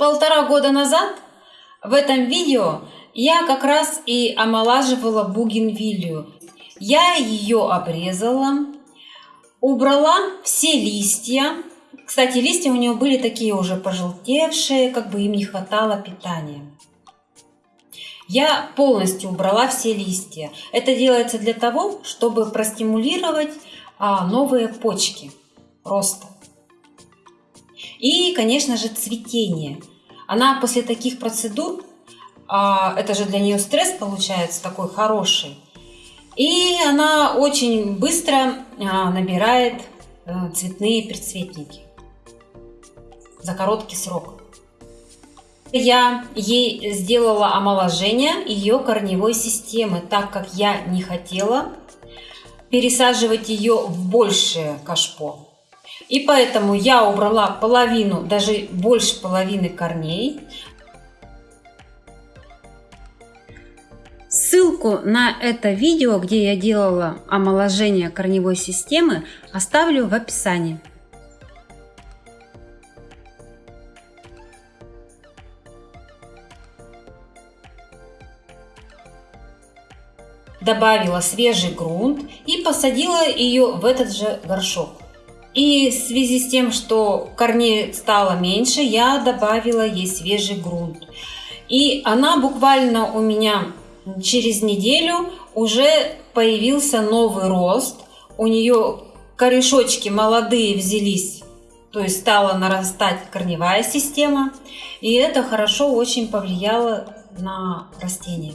Полтора года назад в этом видео я как раз и омолаживала бугенвилью. Я ее обрезала, убрала все листья. Кстати, листья у нее были такие уже пожелтевшие, как бы им не хватало питания. Я полностью убрала все листья. Это делается для того, чтобы простимулировать а, новые почки роста. И, конечно же, цветение. Она после таких процедур, а, это же для нее стресс получается такой хороший, и она очень быстро а, набирает а, цветные предцветники за короткий срок. Я ей сделала омоложение ее корневой системы, так как я не хотела пересаживать ее в большее кашпо. И поэтому я убрала половину, даже больше половины корней. Ссылку на это видео, где я делала омоложение корневой системы, оставлю в описании. Добавила свежий грунт и посадила ее в этот же горшок. И в связи с тем, что корней стало меньше, я добавила ей свежий грунт. И она буквально у меня через неделю уже появился новый рост. У нее корешочки молодые взялись, то есть стала нарастать корневая система. И это хорошо очень повлияло на растение.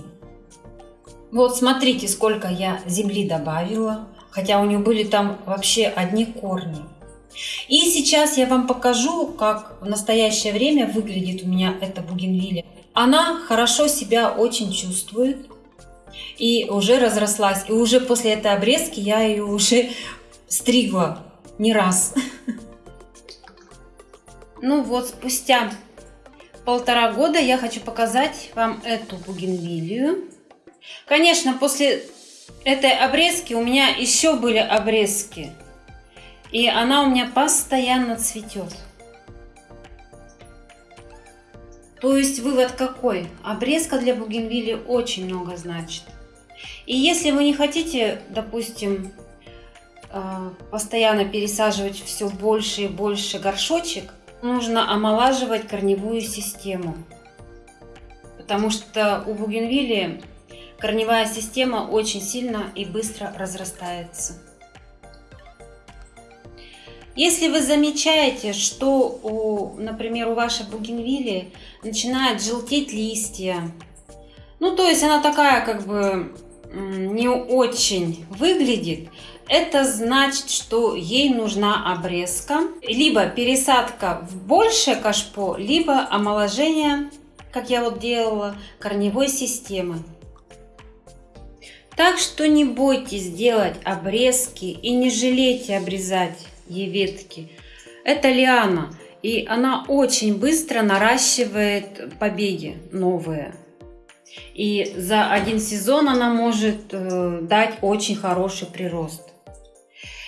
Вот смотрите, сколько я земли добавила хотя у нее были там вообще одни корни. И сейчас я вам покажу, как в настоящее время выглядит у меня эта бугенвилля. Она хорошо себя очень чувствует и уже разрослась. И уже после этой обрезки я ее уже стригла не раз. Ну вот, спустя полтора года я хочу показать вам эту бугенвилью. Конечно, после этой обрезки у меня еще были обрезки. И она у меня постоянно цветет. То есть вывод какой? Обрезка для бугенвилли очень много значит. И если вы не хотите, допустим, э, постоянно пересаживать все больше и больше горшочек, нужно омолаживать корневую систему. Потому что у бугенвилли корневая система очень сильно и быстро разрастается. Если вы замечаете, что, у, например, у вашей бугенвилли начинают желтеть листья, ну то есть она такая как бы не очень выглядит, это значит, что ей нужна обрезка, либо пересадка в большее кашпо, либо омоложение, как я вот делала, корневой системы. Так что не бойтесь делать обрезки и не жалейте обрезать ветки. Это лиана, и она очень быстро наращивает побеги новые. И за один сезон она может э, дать очень хороший прирост.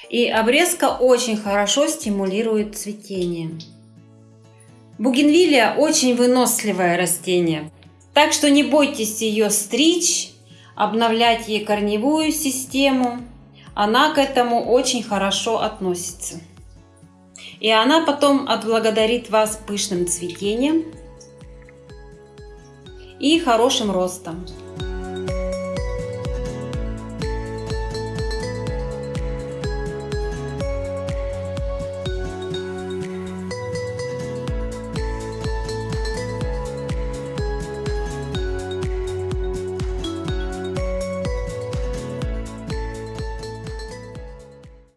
И обрезка очень хорошо стимулирует цветение. Бугенвилия очень выносливое растение, так что не бойтесь ее стричь обновлять ей корневую систему. Она к этому очень хорошо относится. И она потом отблагодарит вас пышным цветением и хорошим ростом.